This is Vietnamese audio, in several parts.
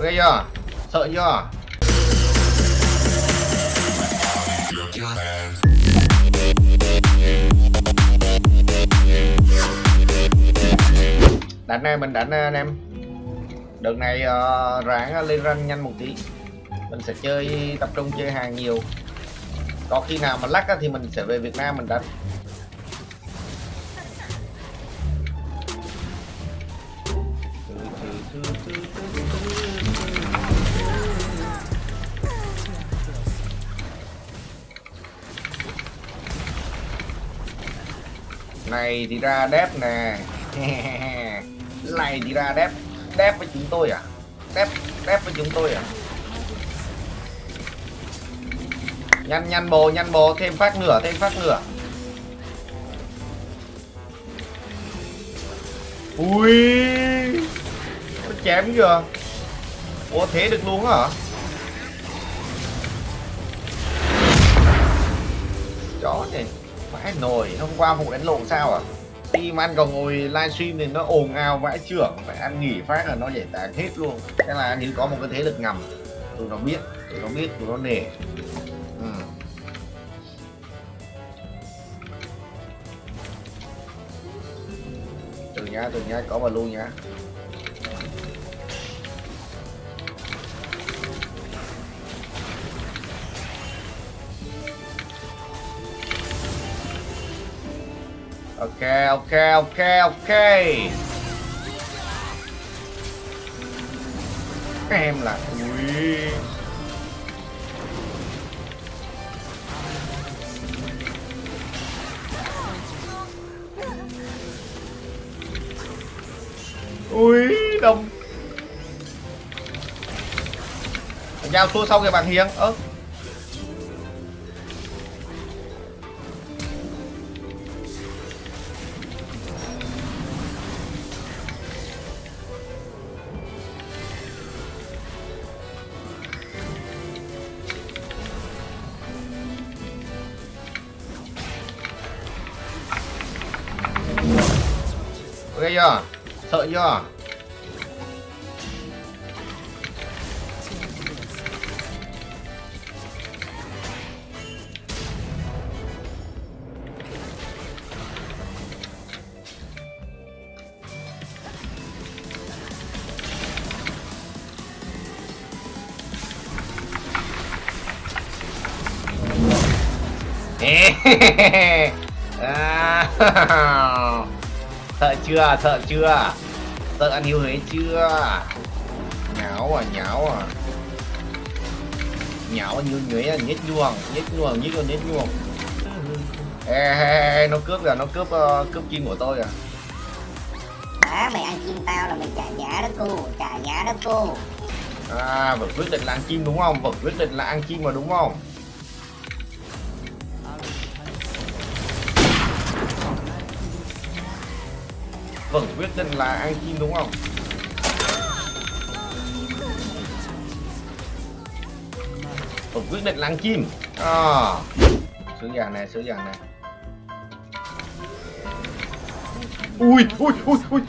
ok chưa? Sợ chưa? Đánh này mình đánh anh em. Đợt này uh, ráng lên ranh nhanh một tí. Mình sẽ chơi tập trung chơi hàng nhiều. Có khi nào mà lắc á, thì mình sẽ về Việt Nam mình đánh. Này thì ra đép nè. Này thì ra đép đép với chúng tôi à? Đép đép với chúng tôi à? Nhanh nhanh bồ nhanh bồ, thêm phát nửa thêm phát nửa ui nó chém kìa ủa, thế được luôn hả? Chó này vãi nồi, hôm qua vụ đánh lộn sao à? Team ăn còn ngồi livestream thì nó ồn ào vãi trưởng, phải ăn nghỉ phát là nó giải tán hết luôn. Thế là như có một cái thế lực ngầm, tụi nó biết, tụi nó biết, tụi nó nể. Ừ. từ nhá từ nhá có mà luôn nhá ok ok ok ok. Em là ui ui đông. Giao thua sau kìa bạn hiền. Ơ. ok chưa? Sợ chưa? À, sợ chưa? Sợ chưa? Sợ ăn hiếu huế chưa? Nháo à nháo à. Nháo như nhuế à nhét nhuồng nhét nhuồng nhét luôn nhét nhuồng. Ê, ê, ê, nó cướp rồi nó cướp uh, cướp kim của tôi à. Đó mày ăn chim tao là mày trả giá đó cô trả giá đó cô. À vẫn quyết định là ăn chim đúng không? Vẫn quyết định là ăn chim mà đúng không vẫn quyết định là ăn chim đúng không? Vẫn quyết định là ăn chim à. sứ vàng này sứ vàng này ui ui ui ui.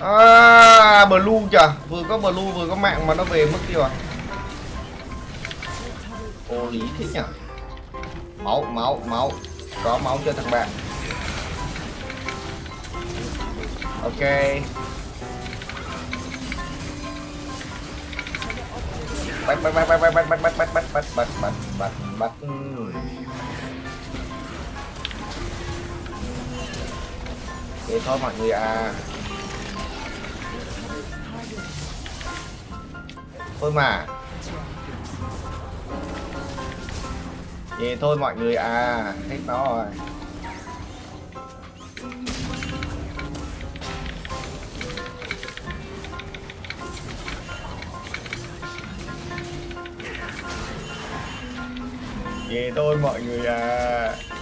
À blue chà vừa có blue, vừa có mạng mà nó về mất tiêu rồi. ô, lý thế nhỉ? Máu máu máu. Có máu cho thằng bạn? Ok bắt bắt bắt bắt bắt bắt bắt bắt bắt bắt bắt bắt bắt bắt bắt thế thôi mọi người à thôi mà vậy thôi mọi người à hết nó rồi Về tôi mọi người à.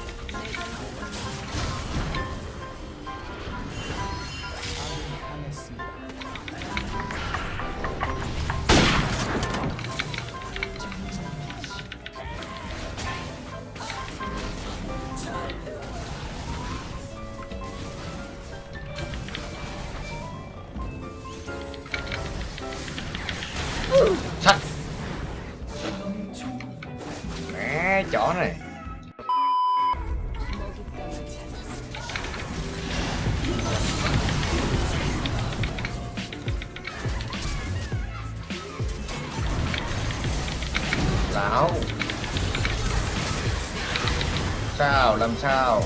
Lão sao? Làm sao?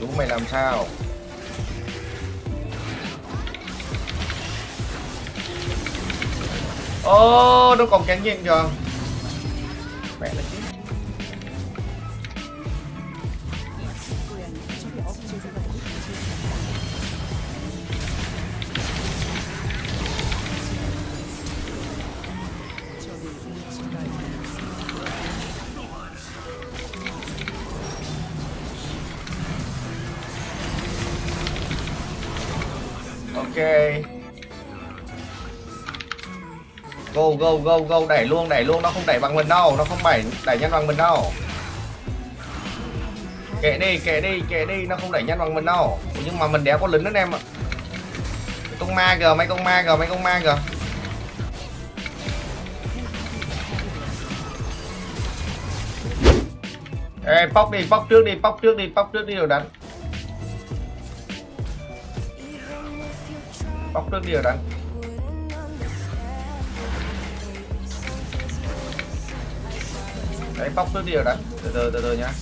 Chú mày làm sao? Ô nó còn cánh nhiên kìa mẹ là chứ ok. Go go go go. Đẩy luôn đẩy luôn. Nó không đẩy bằng mình đâu. Nó không đẩy đẩy nhanh bằng mình đâu. Kệ đi kệ đi kệ đi. Nó không đẩy nhanh bằng mình đâu. Nhưng mà mình đéo có lính anh em ạ. Con ma kìa mấy con ma kìa mấy con ma kìa. Ê, bóc đi, bóc trước đi, bóc trước đi, bóc trước đi rồi đánh. Bóc trước đi rồi đấy Đấy, bóc trước đi rồi đấy Từ từ, từ từ nhá.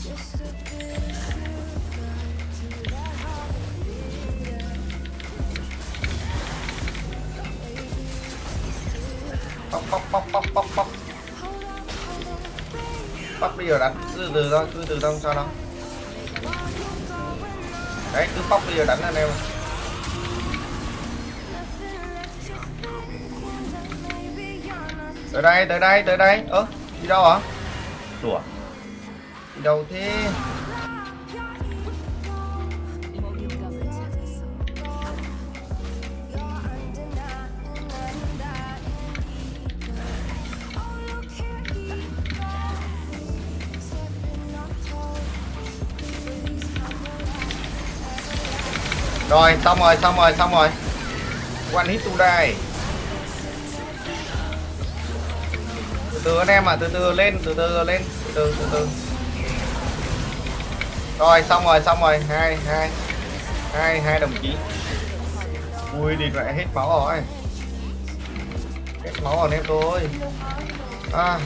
Bóc bóc bóc bóc bóc bóc. Bóc đi rồi đánh, cứ từ từ thôi, cứ từ từ sao đâu. Đấy, cứ bóc đi rồi đánh anh em tới đây tới đây tới đây. Ơ đi đâu hả? Đùa. Đi đâu thế? Rồi xong rồi xong rồi xong rồi. One hit to die từ từ anh em ạ à, từ từ lên từ từ lên từ từ từ từ. Rồi xong rồi xong rồi. Hai hai hai hai đồng chí. Ui đi lại hết máu rồi. Hết máu rồi anh em tôi à.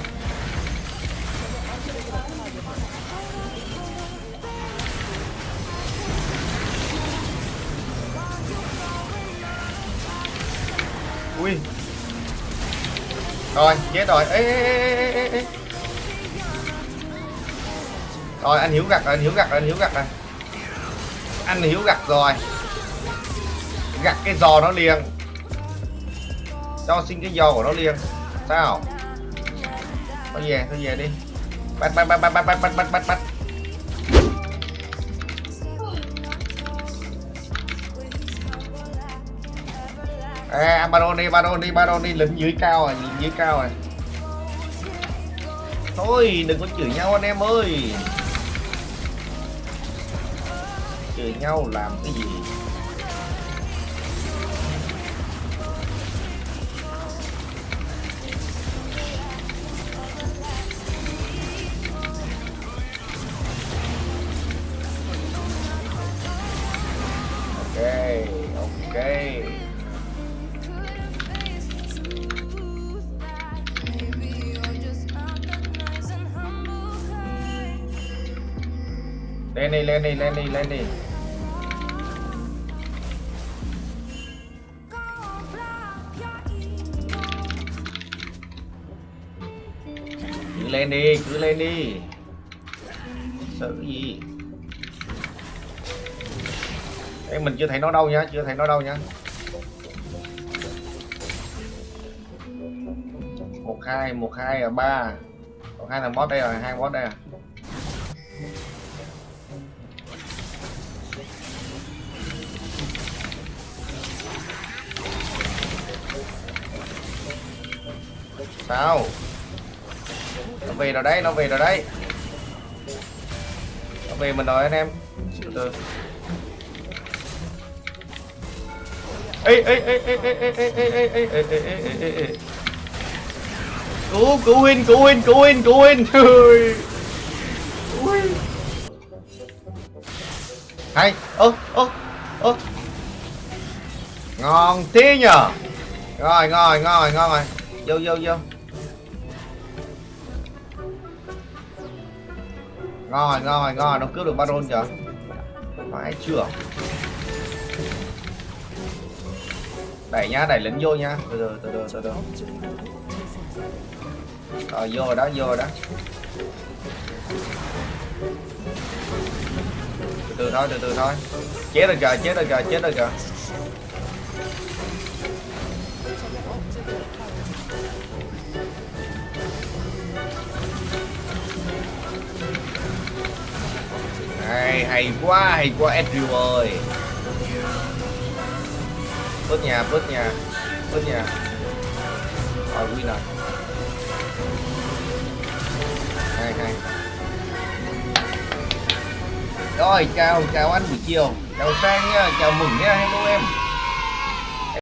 Ui rồi chết rồi. Ê, ê, ê, ê, ê. rồi anh hiếu gặt rồi anh hiếu gặt rồi anh hiếu gặt này anh hiếu gặt rồi. Gặt cái giò nó liền. Cho xin cái giò của nó liền. Sao? Thôi về thôi về đi. Bắt bắt bắt bắt bắt bắt bắt bắt bắt. À baron đi baron đi baron đi lính dưới cao rồi lính dưới cao rồi. Thôi, đừng có chửi nhau anh em ơi. Chửi nhau làm cái gì? Lên đi lên đi lên đi lên đi. Cứ lên đi cứ lên đi. Sợ cái gì. Ê, mình chưa thấy nó đâu nhá chưa thấy nó đâu nhá một hai một hai ở ba. Một hai là boss đây rồi hai boss đây à sao nó về rồi đấy nó về rồi đấy nó về mình rồi anh em Chịu từ ê ê ê ê ê ê ê ê ê ê ê ê ê ê ê cứu cứu huynh cứu huynh cứu huynh cứu huynh Ui. Ui. hay ơ ơ ơ ngon thế nhờ rồi rồi rồi ngon rồi vô vô vô rồi rồi rồi nó cướp được baron kìa. Phải chưa? Đẩy nhá, đẩy lính vô nhá. Từ từ từ từ từ từ. Rồi, vô rồi đó, vô rồi đó. Từ từ thôi, từ từ thôi. Chết rồi kìa, chết rồi kìa, chết rồi kìa. Hay hay quá hay quá Edriu ơi. Bớt nhà bớt nhà bớt nhà. Rồi, win rồi. Hay hay. Rồi, chào chào anh buổi chiều. Chào sang nha, chào mừng nha, hello em.